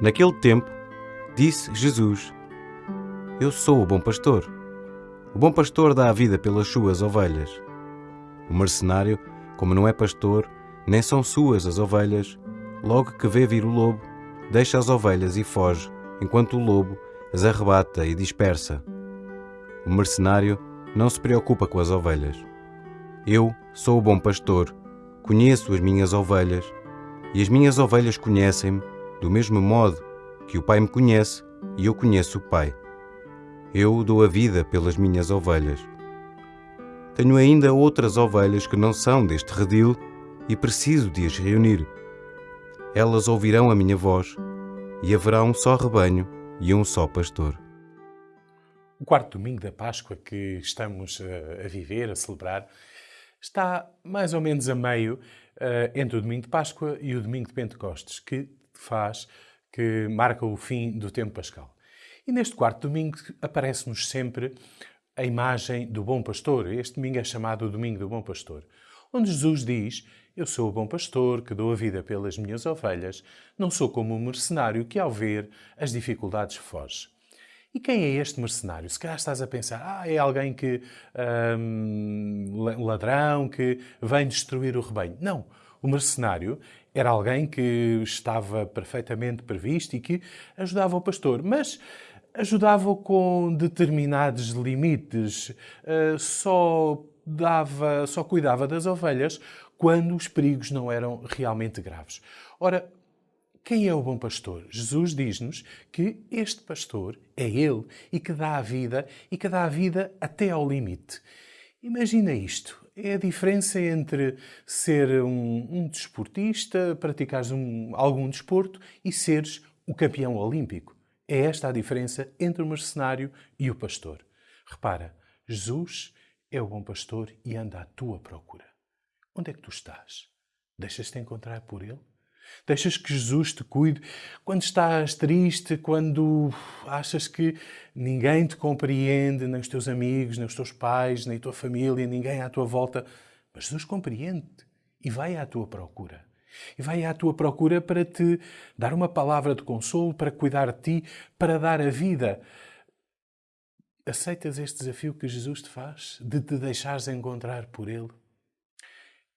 Naquele tempo, disse Jesus: Eu sou o bom pastor. O bom pastor dá a vida pelas suas ovelhas. O mercenário, como não é pastor, nem são suas as ovelhas, logo que vê vir o lobo, deixa as ovelhas e foge, enquanto o lobo as arrebata e dispersa. O mercenário não se preocupa com as ovelhas. Eu sou o bom pastor, conheço as minhas ovelhas, e as minhas ovelhas conhecem-me do mesmo modo que o Pai me conhece e eu conheço o Pai. Eu dou a vida pelas minhas ovelhas. Tenho ainda outras ovelhas que não são deste redil e preciso de as reunir. Elas ouvirão a minha voz e haverá um só rebanho e um só pastor. O quarto domingo da Páscoa que estamos a, viver, a celebrar, está mais ou menos a meio uh, entre o domingo de Páscoa e o domingo de Pentecostes, que faz, que marca o fim do tempo pascal. E neste quarto domingo aparece-nos sempre a imagem do bom pastor. Este domingo é chamado o Domingo do Bom Pastor, onde Jesus diz: Eu sou o bom pastor que dou a vida pelas minhas ovelhas, não sou como um mercenário que, ao ver as dificuldades, foge. E quem é este mercenário? Se calhar estás a pensar, ah, é alguém que. um ladrão que vem destruir o rebanho. Não. O mercenário era alguém que estava perfeitamente previsto e que ajudava o pastor, mas ajudava-o com determinados limites. Uh, só dava, só cuidava das ovelhas quando os perigos não eram realmente graves. Ora, quem é o bom pastor? Jesus diz-nos que este pastor é ele e que dá a vida e que dá a vida até ao limite. Imagina isto. É a diferença entre ser um, um desportista, praticares um, algum desporto e seres o campeão olímpico. É esta a diferença entre o mercenário e o pastor. Repara, Jesus é o bom pastor e anda à tua procura. Onde é que tu estás? Deixas-te encontrar por ele? Deixas que Jesus te cuide quando estás triste, quando achas que ninguém te compreende, nem os teus amigos, nem os teus pais, nem a tua família, ninguém à tua volta. Mas Jesus compreende-te e vai à tua procura. E vai à tua procura para te dar uma palavra de consolo, para cuidar de ti, para dar a vida. Aceitas este desafio que Jesus te faz de te deixares encontrar por Ele?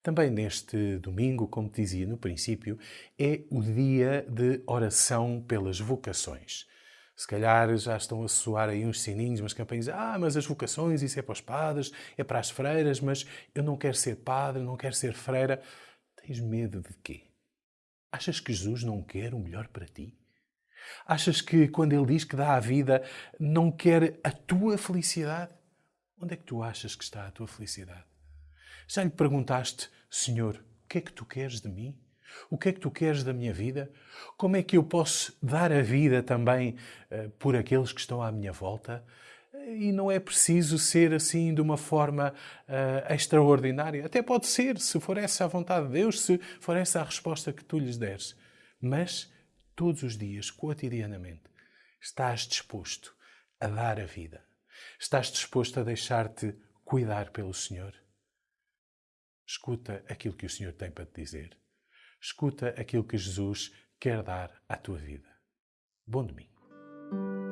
Também neste domingo, como dizia no princípio, é o dia de oração pelas vocações. Se calhar já estão a soar aí uns sininhos, umas campanhas. Ah, mas as vocações, isso é para os padres, é para as freiras, mas eu não quero ser padre, não quero ser freira. Tens medo de quê? Achas que Jesus não quer o melhor para ti? Achas que quando Ele diz que dá a vida, não quer a tua felicidade? Onde é que tu achas que está a tua felicidade? Já lhe perguntaste, Senhor, o que é que tu queres de mim? O que é que tu queres da minha vida? Como é que eu posso dar a vida também uh, por aqueles que estão à minha volta? E não é preciso ser assim de uma forma uh, extraordinária. Até pode ser, se for essa a vontade de Deus, se for essa a resposta que tu lhes deres. Mas todos os dias, cotidianamente, estás disposto a dar a vida. Estás disposto a deixar-te cuidar pelo Senhor. Escuta aquilo que o Senhor tem para te dizer. Escuta aquilo que Jesus quer dar à tua vida. Bom domingo.